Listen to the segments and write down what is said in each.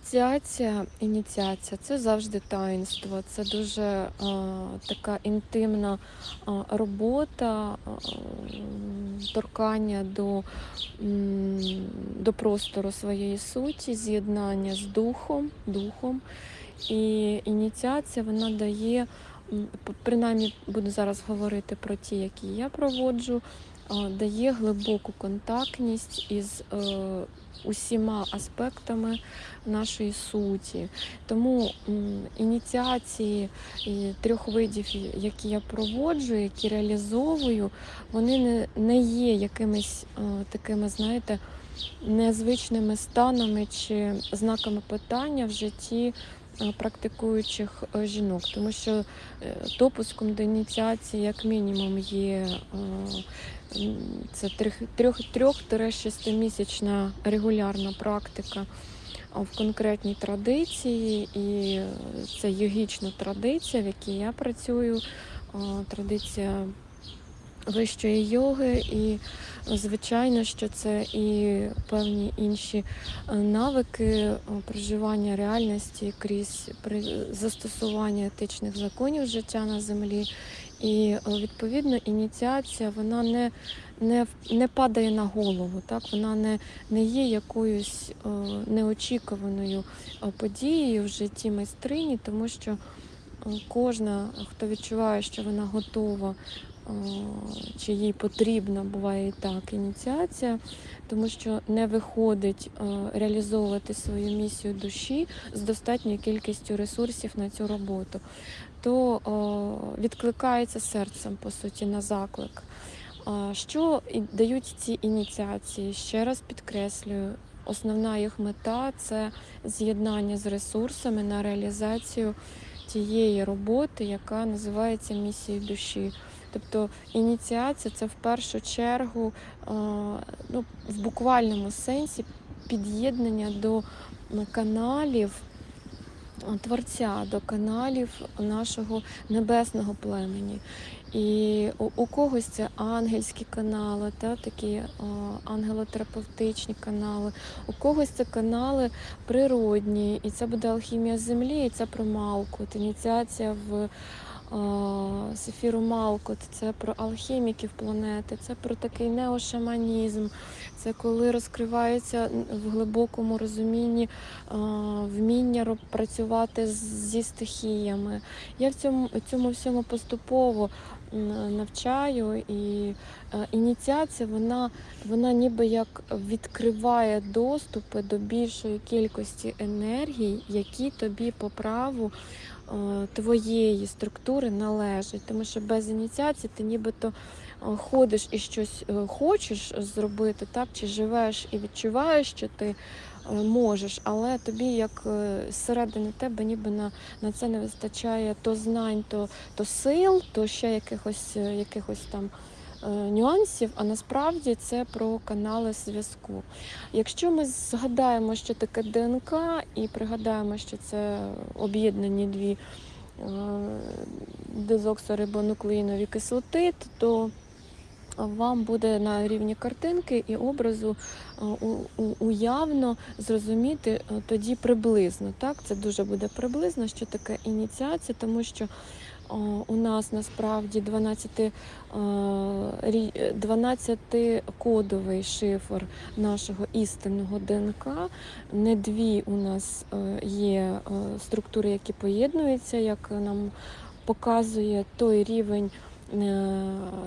Ініціація, ініціація це завжди таїнство. Це дуже е, така інтимна е, робота, е, торкання до, до простору своєї суті, з'єднання з духом, духом. І ініціація вона дає, принаймні буду зараз говорити про ті, які я проводжу, е, дає глибоку контактність із е, усіма аспектами нашої суті. Тому ініціації трьох видів, які я проводжу, які реалізовую, вони не, є якимись е, такими, знаєте, незвичними станами чи знаками питання в житті е, практикуючих е, жінок, тому що е, допуском до ініціації, як мінімум, є е, це трьох- трьох- трьох-шестимісячна регулярна практика в конкретній традиції, і е, це йогічна традиція, в якій я працюю, традиція вищої йоги, і звичайно, що це і певні інші е, навики е, проживання реальності крізь застосування етичних законів життя на землі. І е, відповідно ініціація вона не, не, не падає на голову, так вона не, не є якоюсь неочікуваною подією в житті майстрині, тому що кожна, хто відчуває, що вона готова, чи їй потрібна, буває і так, ініціація, тому що не виходить е, реалізовувати свою місію душі з достатньою кількістю ресурсів на цю роботу, то е, відкликається серцем, по суті, на заклик. Що дають ці ініціації? Ще раз підкреслюю, основна їх мета це з'єднання з ресурсами на реалізацію тієї роботи, яка називається місією душі. Тобто ініціація це в першу чергу е, ну, в буквальному сенсі під'єднання до каналів е, Творця, до каналів нашого небесного племені. І у, когось це ангельські канали, та, такі е, ангелотерапевтичні канали, у когось це канали природні, і це буде алхімія землі, і це про Малкут, ініціація в Сефіру Малкут, це про алхіміків планети, це про такий неошаманізм, це коли розкривається в глибокому розумінні вміння працювати зі стихіями. Я в цьому, цьому всьому поступово навчаю, і ініціація вона, вона ніби як відкриває доступи до більшої кількості енергій, які тобі по праву твоєї структури належить, Тому що без ініціації ти нібито е, ходиш і щось е, хочеш зробити, так? чи живеш і відчуваєш, що ти е, можеш, але тобі як е, зсередини тебе ніби на, на це не вистачає то знань, то, то сил, то ще якихось, е, якихось там е, нюансів, а насправді це про канали зв'язку. Якщо ми згадаємо, що таке ДНК, і пригадаємо, що це об'єднані дві е, дезоксорибонуклеїнові кислоти, то вам буде на рівні картинки і образу е, уявно зрозуміти е, тоді приблизно. Так? Це дуже буде приблизно, що таке ініціація, тому що у нас насправді 12, е, рі- 12-кодовий шифр нашого істинного ДНК. Не дві у нас е, є е, структури, які поєднуються, як нам показує той рівень. е,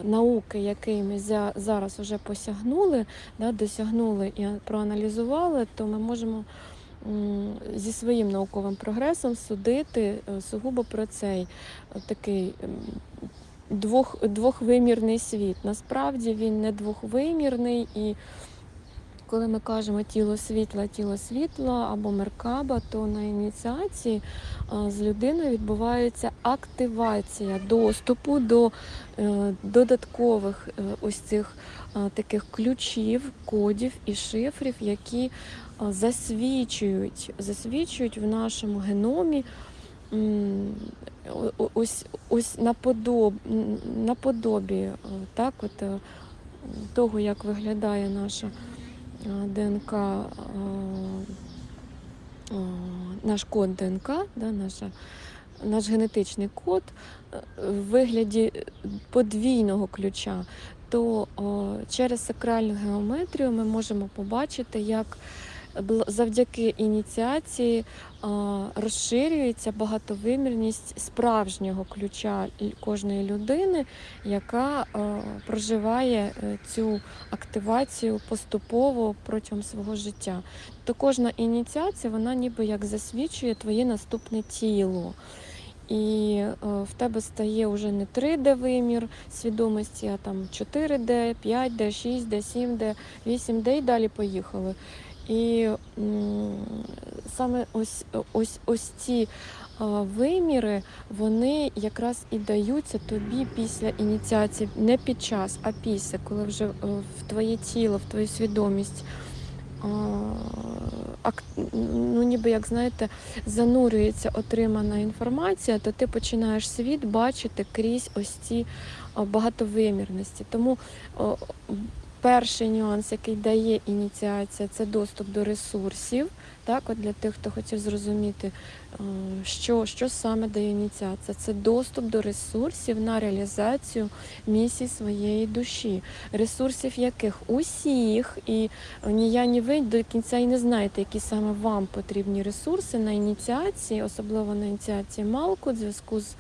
Науки, який ми за- зараз вже посягнули, досягнули і проаналізували, то ми можемо зі своїм науковим прогресом судити е, сугубо про цей е, такий двох, двохвимірний світ. Насправді він не двохвимірний, і коли ми кажемо тіло світла, тіло світла або меркаба, то на ініціації з людиною відбувається активація доступу до е, додаткових ось цих таких ключів, кодів і шифрів, які засвідчують, засвідчують в нашому геномі ось, ось наподоб, наподобі так, от, е, того, як виглядає наша е, ДНК е, наш код ДНК, да, наша, наш генетичний код в вигляді подвійного ключа, то через сакральну геометрію ми можемо побачити, як завдяки ініціації розширюється багатовимірність справжнього ключа кожної людини, яка проживає е, цю активацію поступово протягом свого життя. То кожна ініціація, вона ніби як засвідчує твоє наступне тіло. І е, в тебе стає вже не 3D вимір свідомості, а там 4D, 5D, 6D, 7D, 8D і далі поїхали. І саме ось, ось, ось ці виміри, вони якраз і даються тобі після ініціації, не під час, а після, коли вже е, в твоє тіло, в твою свідомість. Ну, ніби як знаєте, занурюється отримана інформація, то ти починаєш світ бачити крізь ось ці багатовимірності. Тому перший нюанс, який дає ініціація, це доступ до ресурсів. Так, от для тих, хто хотів зрозуміти, е, що, що саме дає ініціація, це доступ до ресурсів на реалізацію місії своєї душі, ресурсів яких? Усіх, і ні я, ні ви до кінця і не знаєте, які саме вам потрібні ресурси на ініціації, особливо на ініціації Малку, в зв'язку з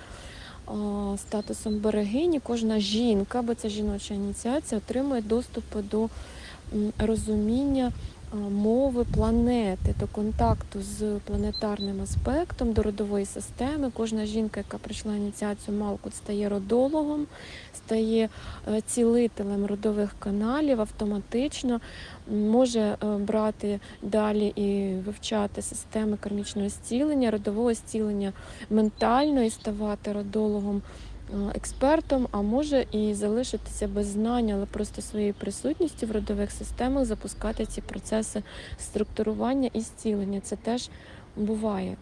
статусом берегині. Кожна жінка, бо це жіноча ініціація, отримує доступ до розуміння мови планети, до контакту з планетарним аспектом, до родової системи. Кожна жінка, яка пройшла ініціацію Малкут, стає родологом, стає е, цілителем родових каналів автоматично, може е, брати далі і вивчати системи кармічного зцілення, родового зцілення ментально і ставати родологом. Е, Експертом, а може і залишитися без знань, але просто своєю присутністю в родових системах запускати ці процеси структурування і зцілення. Це теж буває.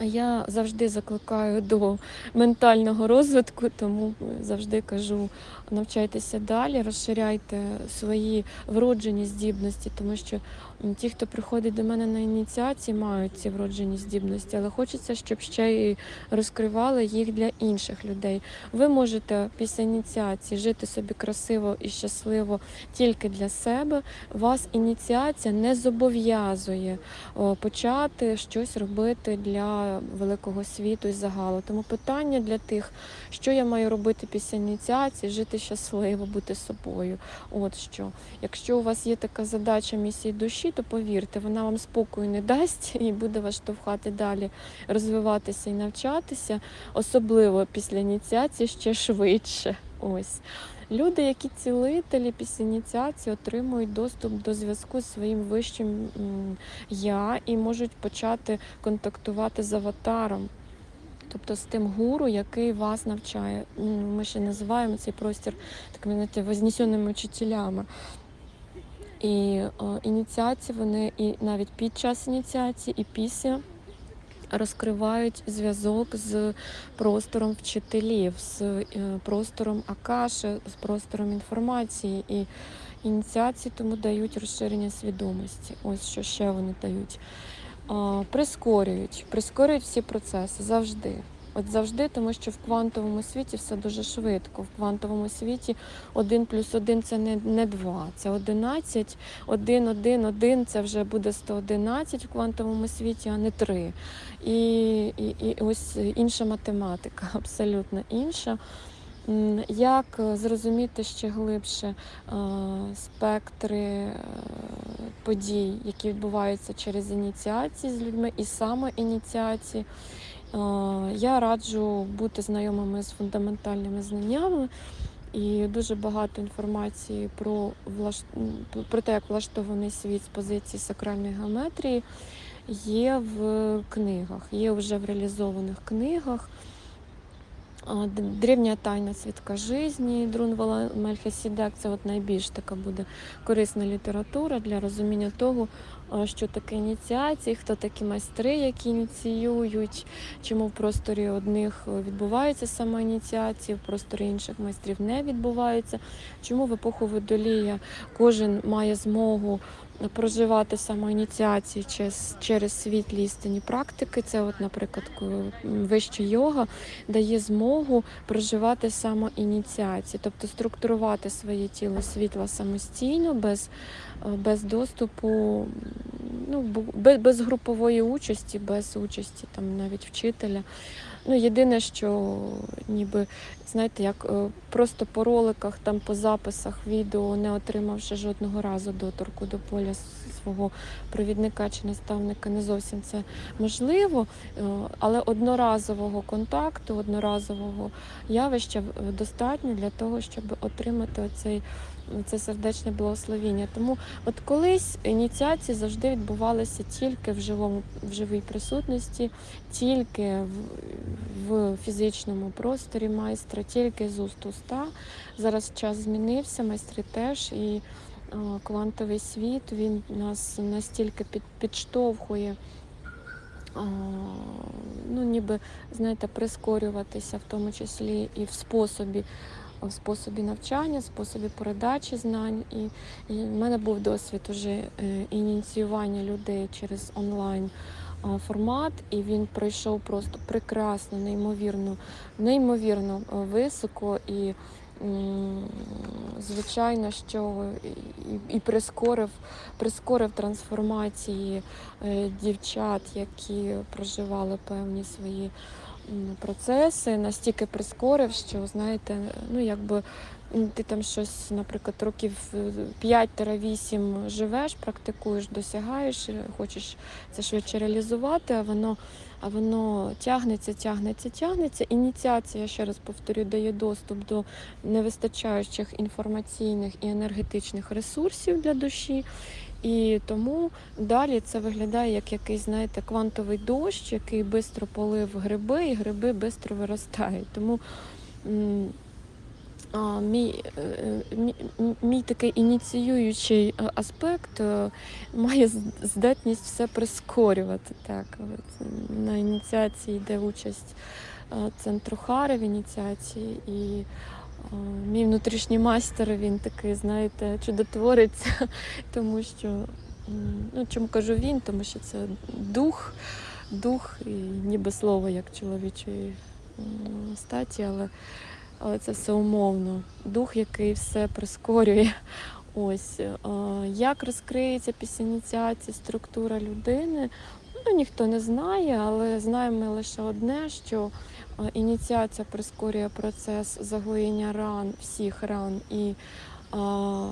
Я завжди закликаю до ментального розвитку, тому завжди кажу: навчайтеся далі, розширяйте свої вроджені здібності, тому що ті, хто приходить до мене на ініціації, мають ці вроджені здібності, але хочеться, щоб ще й розкривали їх для інших людей. Ви можете після ініціації жити собі красиво і щасливо тільки для себе. Вас ініціація не зобов'язує почати щось робити для великого світу і загалу. Тому питання для тих, що я маю робити після ініціації, жити щасливо, бути собою. От що. Якщо у вас є така задача місії душі, то повірте, вона вам спокою не дасть і буде вас штовхати далі розвиватися і навчатися, особливо після ініціації ще швидше. Ось. Люди, які цілителі після ініціації отримують доступ до зв'язку з своїм вищим я і можуть почати контактувати з аватаром. Тобто з тим гуру, який вас навчає. Ми ще називаємо цей простір такими знаєте, вознесеними учителями. І е, ініціації вони і навіть під час ініціації, і після розкривають зв'язок з простором вчителів, з е, простором Акаши, з простором інформації. І ініціації тому дають розширення свідомості. Ось що ще вони дають. Прискорюють, прискорюють всі процеси завжди. От завжди, тому що в квантовому світі все дуже швидко. В квантовому світі 1 плюс 1 це не, не 2, це 11. 1, 1, 1 це вже буде 111 в квантовому світі, а не 3. І, і, і ось інша математика, абсолютно інша. Як зрозуміти ще глибше е, спектри е, подій, які відбуваються через ініціації з людьми і саме ініціації? Е, Я раджу бути знайомими з фундаментальними знаннями. І дуже багато інформації про, влаш... про те, як влаштований світ з позиції сакральної геометрії, є в книгах, є вже в реалізованих книгах. Древня тайна свідка житті Друнвала Мельхиседек це от найбільш така буде корисна література для розуміння того, що таке ініціації, хто такі майстри, які ініціюють, чому в просторі одних відбуваються саме ініціації, в просторі інших майстрів не відбувається, чому в епоху водолія кожен має змогу проживати самоініціації через, через світлі істинні практики. Це, от, наприклад, вища йога дає змогу проживати самоініціації, тобто структурувати своє тіло світла самостійно, без, е, без доступу, ну, без, без групової участі, без участі там, навіть вчителя. Ну, єдине, що ніби, знаєте, як е, просто по роликах, там по записах відео, не отримавши жодного разу доторку до поля свого провідника чи наставника, не зовсім це можливо. Е, Але одноразового контакту, одноразового явища е, достатньо для того, щоб отримати оцей. Це сердечне благословіння. Тому от колись ініціації завжди відбувалися тільки в живому в живій присутності, тільки в, в фізичному просторі майстра, тільки з уст уста. Зараз час змінився, майстри теж і е, квантовий світ він нас настільки під, підштовхує. а, Ну, ніби, знаєте, прискорюватися, в тому числі і в способі, в способі навчання, в способі передачі знань. І, і в мене був досвід уже е, ініціювання людей через онлайн формат, і він пройшов просто прекрасно, неймовірно, неймовірно е, високо і. Звичайно, що і, і прискорив, прискорив трансформації е, дівчат, які проживали певні свої процеси, настільки прискорив, що знаєте, ну якби ти там щось, наприклад, років е, 5-8 живеш, практикуєш, досягаєш, е, хочеш це швидше реалізувати, а воно, а воно тягнеться, тягнеться, тягнеться. Ініціація, ще раз повторю, дає доступ до невистачаючих інформаційних і енергетичних ресурсів для душі. І тому далі це виглядає як якийсь, знаєте, квантовий дощ, який швидко полив гриби, і гриби швидко виростають. Тому а, мій, е, е, мій, мій такий ініціюючий е, аспект має здатність все прискорювати. Так. От, На ініціації йде участь центру Хари в ініціації. І мій внутрішній майстер, він такий, знаєте, чудотворець, тому що, ну чому кажу він, тому що це дух, дух і ніби слово як чоловічої статі, але, але це все умовно. Дух, який все прискорює. Ось як розкриється після ініціації структура людини. Ну, ніхто не знає, але знаємо ми лише одне, що е, ініціація прискорює процес заглоєння ран, всіх ран, і а,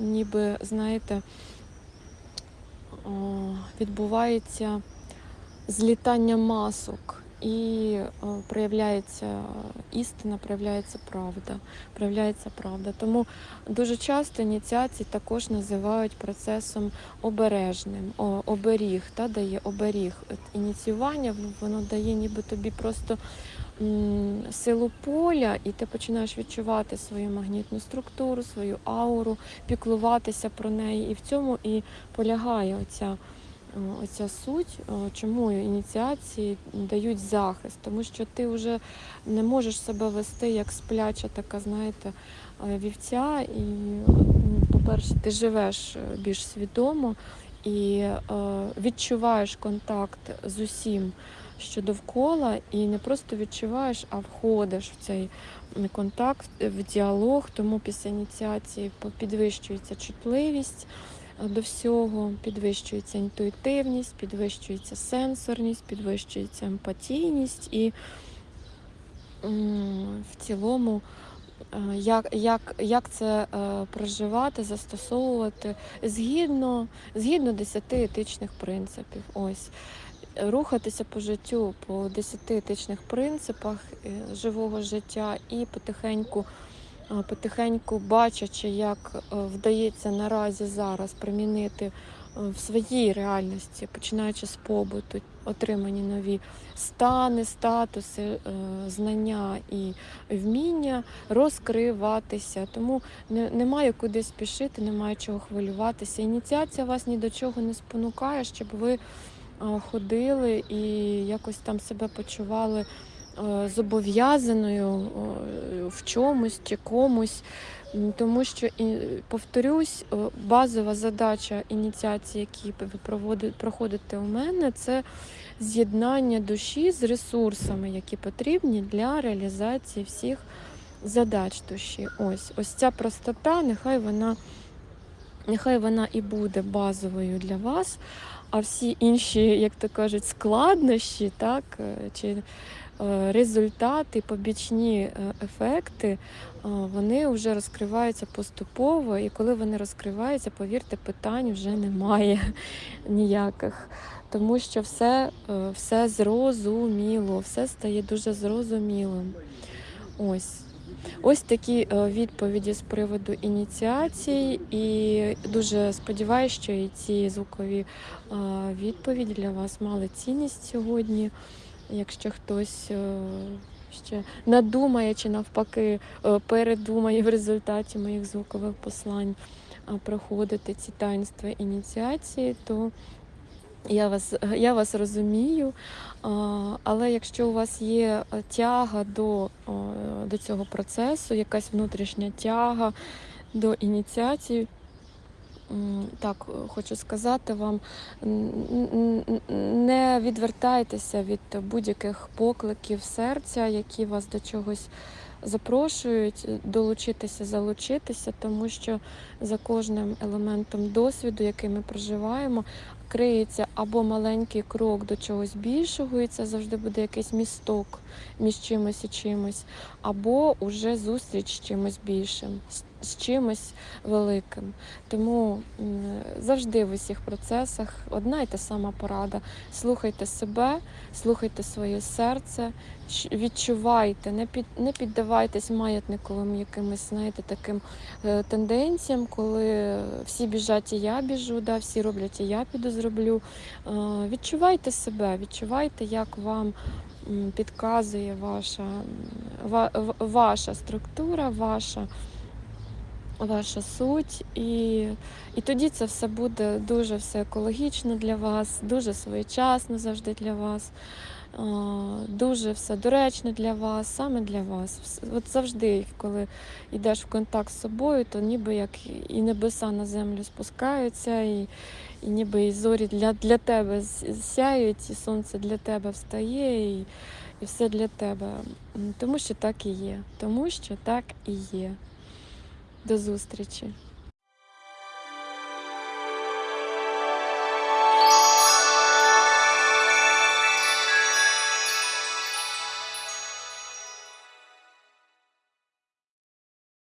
ніби, знаєте, а, відбувається злітання масок. І е, проявляється істина, проявляється правда, проявляється правда. Тому дуже часто ініціації також називають процесом обережним, оберіг, та, дає оберіг. Ініціювання воно дає ніби тобі просто силу поля, і ти починаєш відчувати свою магнітну структуру, свою ауру, піклуватися про неї. І в цьому і полягає оця. Оця суть, чому ініціації дають захист, тому що ти вже не можеш себе вести як спляча, така, знаєте, е, вівця. І, по-перше, ти живеш е, більш свідомо і е, відчуваєш контакт з усім, що довкола, і не просто відчуваєш, а входиш в цей контакт, е, в діалог. Тому після ініціації підвищується чутливість е, до всього, підвищується інтуїтивність, підвищується сенсорність, підвищується емпатійність і в цілому. е, Як, як, як це е, проживати, застосовувати згідно, згідно 10 етичних принципів. Ось рухатися по життю по 10 етичних принципах е, живого життя і потихеньку, потихеньку бачачи, як е, вдається наразі зараз примінити е, в своїй реальності, починаючи з побуту, отримані нові стани, статуси, е, знання і вміння розкриватися. Тому немає куди спішити, немає чого хвилюватися. Ініціація вас ні до чого не спонукає, щоб ви е, ходили і якось там себе почували е, зобов'язаною е, в чомусь чи комусь. Тому що, повторюсь, е, базова задача ініціації, які ви проходите у мене, це з'єднання душі з ресурсами, які потрібні для реалізації всіх задач душі. Ось, ось ця простота, нехай вона, нехай вона і буде базовою для вас, а всі інші, як то кажуть, складнощі, так, е, чи е, результати, побічні е, ефекти, е, вони вже розкриваються поступово, і коли вони розкриваються, повірте, питань вже немає ніяких. Тому що все, е, все зрозуміло, все стає дуже зрозумілим. Ось. Ось такі е, відповіді з приводу ініціацій, і дуже сподіваюся, що і ці звукові е, відповіді для вас мали цінність сьогодні. Якщо хтось е, ще надумає чи навпаки е, передумає в результаті моїх звукових послань проходити ці таїнства ініціації, то я вас, я вас розумію, але якщо у вас є е, тяга до, до цього процесу, якась внутрішня тяга до ініціації, так е, хочу сказати вам, не відвертайтеся від будь-яких покликів серця, які вас до чогось запрошують, е, долучитися, залучитися, тому що за кожним елементом досвіду, який ми проживаємо, криється або маленький крок до чогось більшого, і це завжди буде якийсь місток між чимось і чимось, або уже зустріч з чимось більшим, з- чимось великим. Тому завжди в усіх процесах одна й та сама порада. Слухайте себе, слухайте своє серце, відчувайте, не під не піддавайтесь маятниковим якимось, знаєте, таким е, тенденціям, коли всі біжать, і я біжу, да, всі роблять, і я піду зроблю. Е, Відчувайте себе, відчувайте, як вам підказує ваша, ваша структура, ваша, ваша суть. І, і тоді це все буде дуже все екологічно для вас, дуже своєчасно завжди для вас. Дуже все доречно для вас, саме для вас. От завжди, коли йдеш в контакт з собою, то ніби як і небеса на землю спускаються, і, і ніби і зорі для, для тебе сяють, і сонце для тебе встає, і, і все для тебе. Тому що так і є. Тому що так і є. До зустрічі.